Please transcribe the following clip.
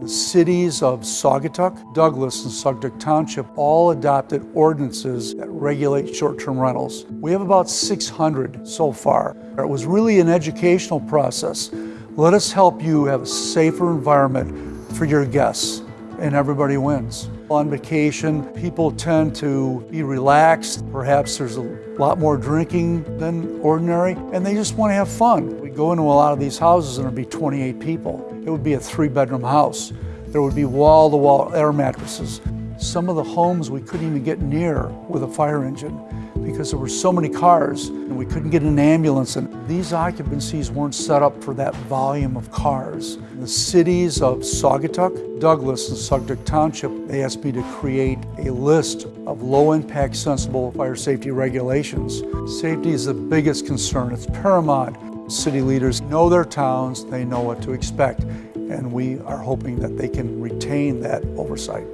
The cities of Saugatuck, Douglas, and Saugatuck Township all adopted ordinances that regulate short-term rentals. We have about 600 so far. It was really an educational process. Let us help you have a safer environment for your guests, and everybody wins. On vacation, people tend to be relaxed. Perhaps there's a lot more drinking than ordinary, and they just want to have fun. Go into a lot of these houses and there'd be 28 people. It would be a three bedroom house. There would be wall to wall air mattresses. Some of the homes we couldn't even get near with a fire engine because there were so many cars and we couldn't get an ambulance and these occupancies weren't set up for that volume of cars. The cities of Saugatuck, Douglas, and Saugatuck Township, they asked me to create a list of low impact sensible fire safety regulations. Safety is the biggest concern, it's paramount. City leaders know their towns, they know what to expect, and we are hoping that they can retain that oversight.